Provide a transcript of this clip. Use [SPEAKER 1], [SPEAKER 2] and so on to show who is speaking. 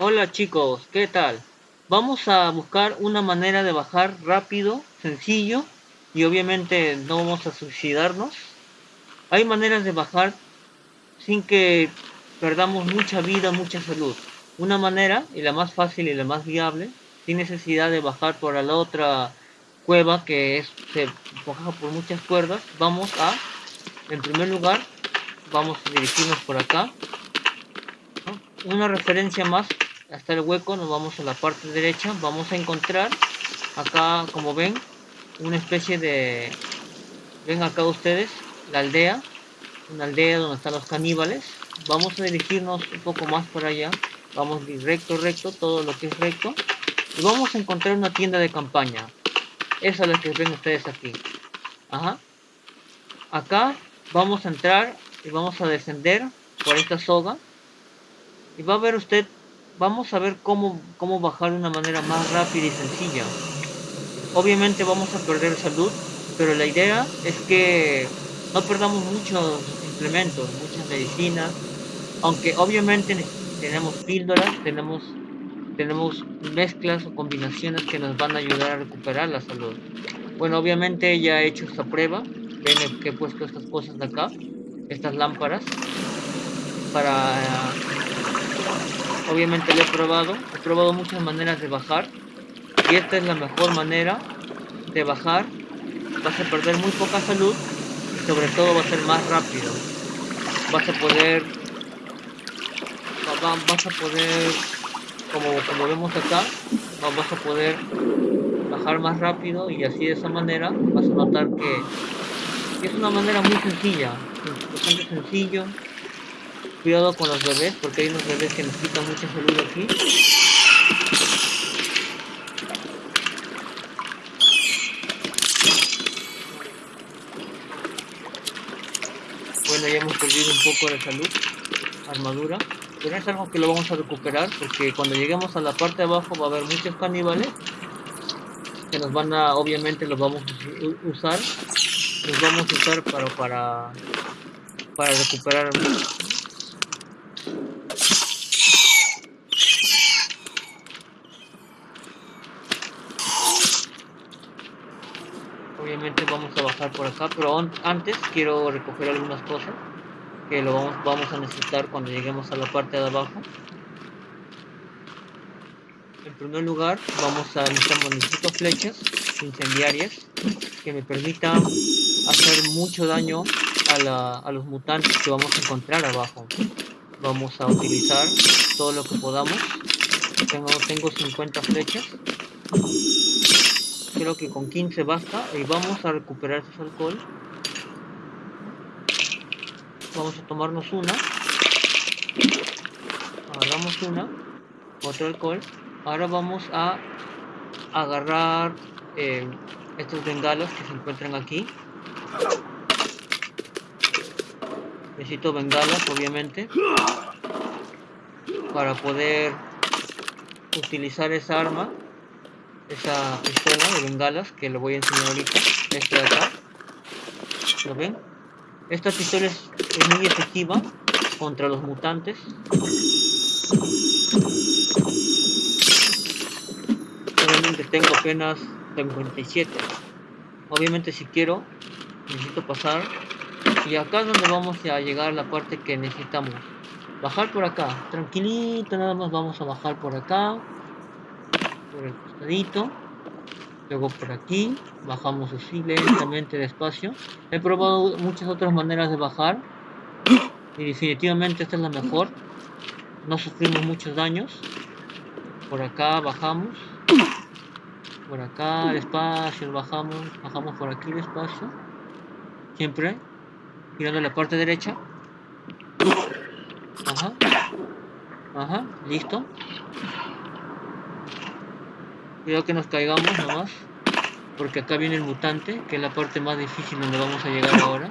[SPEAKER 1] Hola chicos, ¿qué tal? Vamos a buscar una manera de bajar rápido, sencillo y obviamente no vamos a suicidarnos. Hay maneras de bajar sin que perdamos mucha vida, mucha salud. Una manera, y la más fácil y la más viable, sin necesidad de bajar por la otra cueva que es, se baja por muchas cuerdas, vamos a, en primer lugar, vamos a dirigirnos por acá. Una referencia más hasta el hueco, nos vamos a la parte derecha, vamos a encontrar acá, como ven, una especie de, ven acá ustedes, la aldea, una aldea donde están los caníbales, vamos a dirigirnos un poco más por allá, vamos recto, recto, todo lo que es recto, y vamos a encontrar una tienda de campaña, esa es la que ven ustedes aquí, ajá, acá vamos a entrar y vamos a descender por esta soga, y va a ver usted, vamos a ver cómo, cómo bajar de una manera más rápida y sencilla, obviamente vamos a perder salud, pero la idea es que no perdamos muchos implementos, muchas medicinas, aunque obviamente tenemos píldoras, tenemos, tenemos mezclas o combinaciones que nos van a ayudar a recuperar la salud. Bueno, obviamente ya he hecho esta prueba, ven que he puesto estas cosas de acá, estas lámparas, para... Obviamente lo he probado, he probado muchas maneras de bajar, y esta es la mejor manera de bajar. Vas a perder muy poca salud y sobre todo va a ser más rápido. Vas a poder vas a poder como, vemos acá vas a poder bajar más rápido y así de esa manera vas a notar que es una manera muy sencilla bastante sencillo cuidado con los bebés porque hay unos bebés que necesitan mucha salud aquí. Ya hemos perdido un poco de salud, armadura, pero es algo que lo vamos a recuperar porque cuando lleguemos a la parte de abajo va a haber muchos caníbales que nos van a, obviamente los vamos a usar, los vamos a usar para, para, para recuperar obviamente vamos a bajar por acá pero antes quiero recoger algunas cosas que lo vamos, a necesitar cuando lleguemos a la parte de abajo. En primer lugar vamos a necesitar flechas incendiarias que me permitan hacer mucho daño a los mutantes que vamos a encontrar abajo vamos a utilizar todo lo que podamos. Tengo, tengo 50 flechas. Creo que con 15 basta. Y vamos a recuperar ese alcohol. Vamos a tomarnos una. Agarramos una. Otro alcohol. Ahora vamos a agarrar eh, estos bengalas que se encuentran aquí necesito bengalas obviamente para poder utilizar esa arma esa pistola de bengalas que lo voy a enseñar ahorita. Este de acá. ¿lo ven? esta pistola es, muy efectiva contra los mutantes. Obviamente tengo apenas 57 obviamente si quiero necesito pasar y acá es donde vamos a llegar a la parte que necesitamos. Bajar por acá tranquilito nada más vamos a bajar por acá por el costadito luego por aquí bajamos así lentamente despacio. He probado muchas otras maneras de bajar y definitivamente esta es la mejor. No sufrimos muchos daños. Por acá bajamos por acá despacio bajamos bajamos por aquí despacio siempre girando la parte derecha ajá ajá listo Cuidado que nos caigamos nomás. Porque acá viene el mutante, que es la parte más difícil donde vamos a llegar ahora.